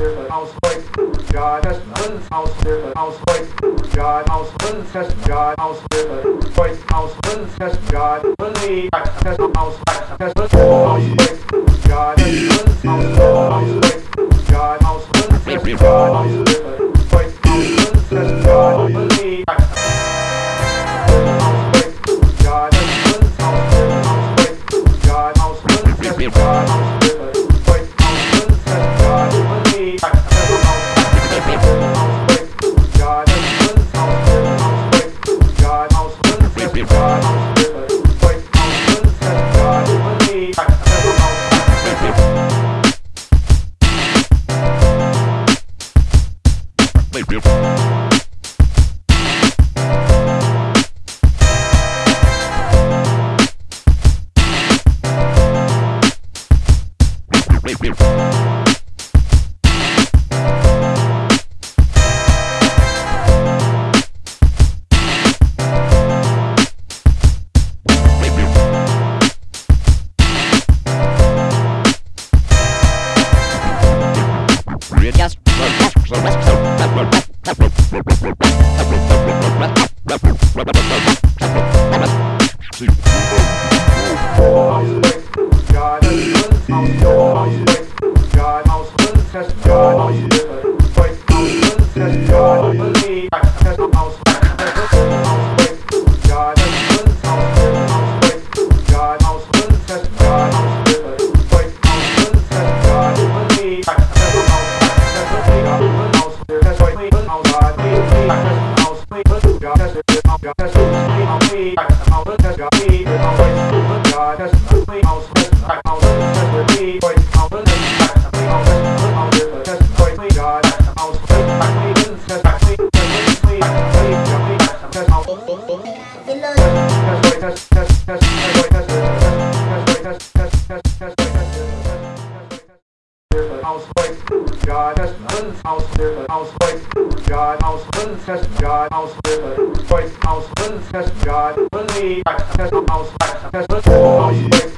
house God has one house house God house one God house voice house one God test house test house God house house God house one God house Play real. One test God house voice house one test God one the Yes. God has one house God house one test God house voice house one test God one the test house God house one God has one house house God house one test God house voice house one test God one the test house test house has